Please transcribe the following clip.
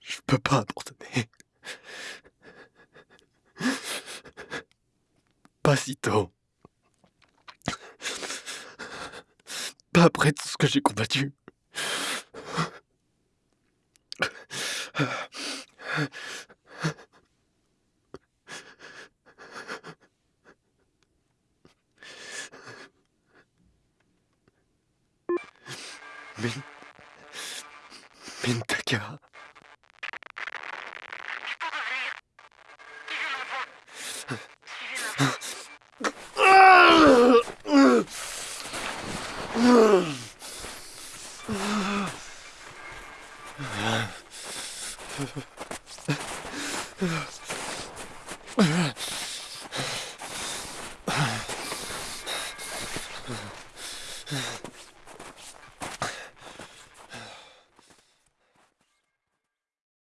Je peux pas abandonner. Pas si tôt. Pas après tout ce que j'ai combattu. めんめんたうん。